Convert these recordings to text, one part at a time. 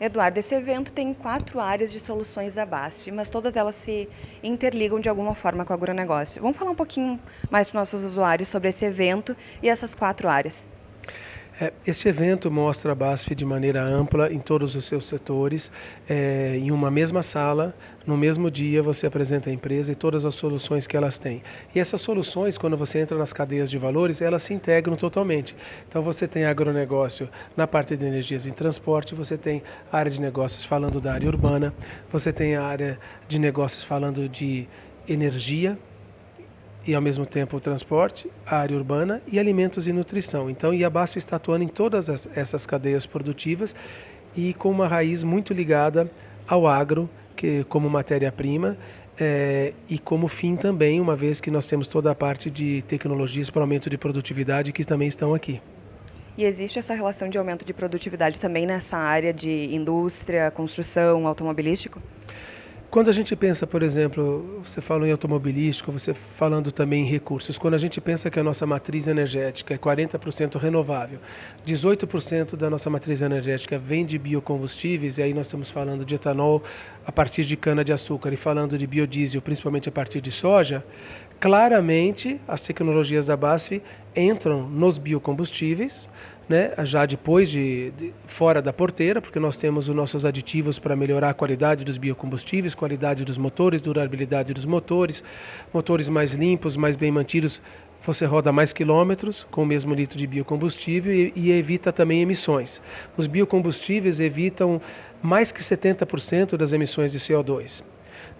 Eduardo, esse evento tem quatro áreas de soluções da BASF, mas todas elas se interligam de alguma forma com o agronegócio. Vamos falar um pouquinho mais para os nossos usuários sobre esse evento e essas quatro áreas. É, este evento mostra a BASF de maneira ampla em todos os seus setores, é, em uma mesma sala, no mesmo dia você apresenta a empresa e todas as soluções que elas têm. E essas soluções, quando você entra nas cadeias de valores, elas se integram totalmente. Então você tem agronegócio na parte de energias e transporte, você tem a área de negócios falando da área urbana, você tem a área de negócios falando de energia, e ao mesmo tempo o transporte, a área urbana e alimentos e nutrição. Então, a BASF está atuando em todas as, essas cadeias produtivas e com uma raiz muito ligada ao agro, que como matéria-prima é, e como fim também, uma vez que nós temos toda a parte de tecnologias para aumento de produtividade que também estão aqui. E existe essa relação de aumento de produtividade também nessa área de indústria, construção, automobilístico? Quando a gente pensa, por exemplo, você falou em automobilístico, você falando também em recursos, quando a gente pensa que a nossa matriz energética é 40% renovável, 18% da nossa matriz energética vem de biocombustíveis, e aí nós estamos falando de etanol a partir de cana-de-açúcar e falando de biodiesel, principalmente a partir de soja, claramente as tecnologias da BASF entram nos biocombustíveis, né, já depois de, de, fora da porteira, porque nós temos os nossos aditivos para melhorar a qualidade dos biocombustíveis, qualidade dos motores, durabilidade dos motores, motores mais limpos, mais bem mantidos, você roda mais quilômetros com o mesmo litro de biocombustível e, e evita também emissões. Os biocombustíveis evitam mais que 70% das emissões de CO2.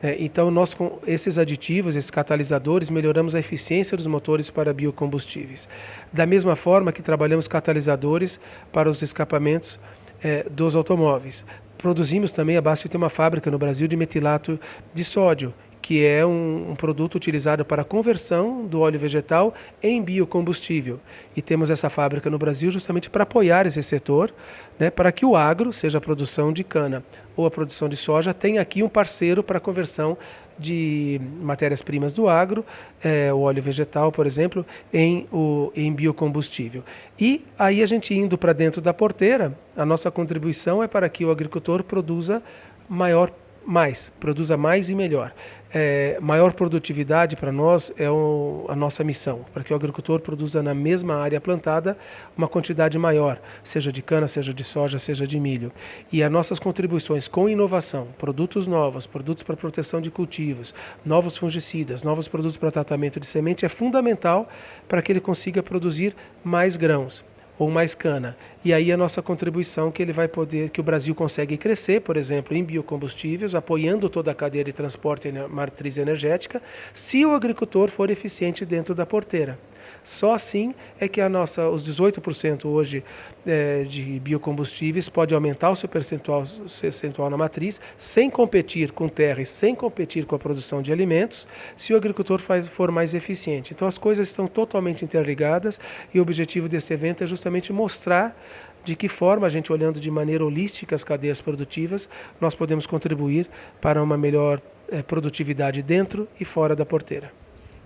É, então, nós com esses aditivos, esses catalisadores, melhoramos a eficiência dos motores para biocombustíveis. Da mesma forma que trabalhamos catalisadores para os escapamentos é, dos automóveis. Produzimos também, a BASF tem uma fábrica no Brasil de metilato de sódio, que é um, um, produto utilizado para a conversão do óleo vegetal em biocombustível. E temos essa fábrica no Brasil justamente para apoiar esse setor, né, para que o agro, seja a produção de cana ou a produção de soja, tenha aqui um parceiro para a conversão de matérias-primas do agro, é, o óleo vegetal, por exemplo, em, o, em biocombustível. E aí a gente indo para dentro da porteira, a nossa contribuição é para que o agricultor produza maior mais, produza mais e melhor. É, maior produtividade para nós é o, a nossa missão, para que o agricultor produza na mesma área plantada uma quantidade maior, seja de cana, seja de soja, seja de milho. E as nossas contribuições com inovação, produtos novos, produtos para proteção de cultivos, novos fungicidas, novos produtos para tratamento de semente é fundamental para que ele consiga produzir mais grãos ou mais cana. E aí a nossa contribuição que ele vai poder, que o Brasil consegue crescer, por exemplo, em biocombustíveis, apoiando toda a cadeia de transporte e matriz energética, se o agricultor for eficiente dentro da porteira. Só assim é que a nossa, os 18% hoje é, de biocombustíveis pode aumentar o seu percentual, percentual na matriz, sem competir com terra e sem competir com a produção de alimentos, se o agricultor faz, for mais eficiente. Então as coisas estão totalmente interligadas e o objetivo deste evento é justamente mostrar de que forma a gente olhando de maneira holística as cadeias produtivas, nós podemos contribuir para uma melhor é, produtividade dentro e fora da porteira.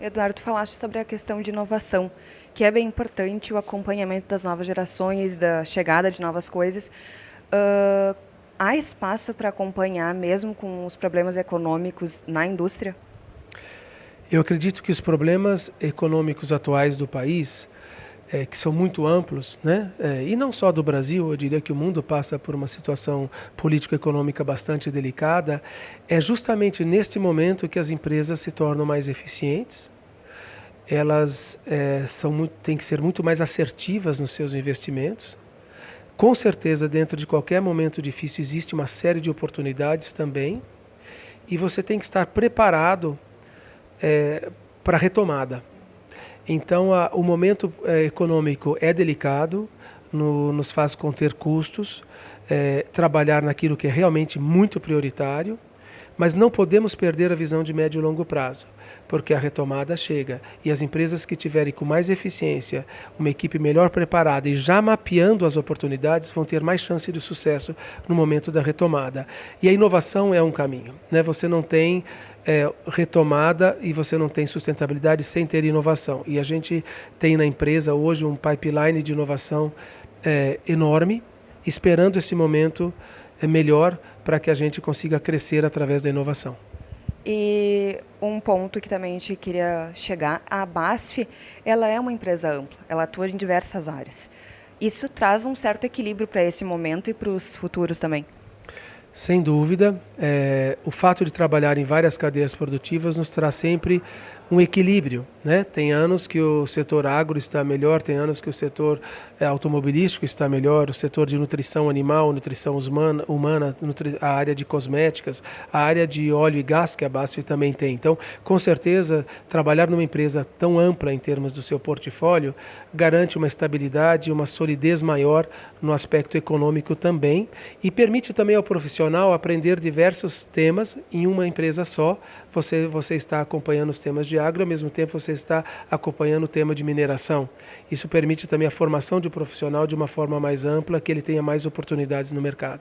Eduardo, falaste sobre a questão de inovação, que é bem importante o acompanhamento das novas gerações, da chegada de novas coisas. Uh, há espaço para acompanhar, mesmo com os problemas econômicos na indústria? Eu acredito que os problemas econômicos atuais do país, é, que são muito amplos, né? É, e não só do Brasil, eu diria que o mundo passa por uma situação político-econômica bastante delicada, é justamente neste momento que as empresas se tornam mais eficientes, elas é, são muito, têm que ser muito mais assertivas nos seus investimentos. Com certeza, dentro de qualquer momento difícil, existe uma série de oportunidades também, e você tem que estar preparado é, para a retomada. Então, a, o momento é, econômico é delicado, no, nos faz conter custos, é, trabalhar naquilo que é realmente muito prioritário, mas não podemos perder a visão de médio e longo prazo, porque a retomada chega e as empresas que tiverem com mais eficiência, uma equipe melhor preparada e já mapeando as oportunidades vão ter mais chance de sucesso no momento da retomada. E a inovação é um caminho. Né? Você não tem é, retomada e você não tem sustentabilidade sem ter inovação. E a gente tem na empresa hoje um pipeline de inovação é, enorme, esperando esse momento melhor para que a gente consiga crescer através da inovação. E um ponto que também a gente queria chegar, a BASF, ela é uma empresa ampla, ela atua em diversas áreas. Isso traz um certo equilíbrio para esse momento e para os futuros também. Sem dúvida, é, o fato de trabalhar em várias cadeias produtivas nos traz sempre um equilíbrio. Né? Tem anos que o setor agro está melhor, tem anos que o setor é, automobilístico está melhor, o setor de nutrição animal, nutrição humana, humana nutri a área de cosméticas, a área de óleo e gás que a BASF também tem. Então, com certeza, trabalhar numa empresa tão ampla em termos do seu portfólio garante uma estabilidade, uma solidez maior no aspecto econômico também e permite também ao profissional aprender diversos temas em uma empresa só. Você, você está acompanhando os temas de agro, ao mesmo tempo você está acompanhando o tema de mineração. Isso permite também a formação de um profissional de uma forma mais ampla, que ele tenha mais oportunidades no mercado.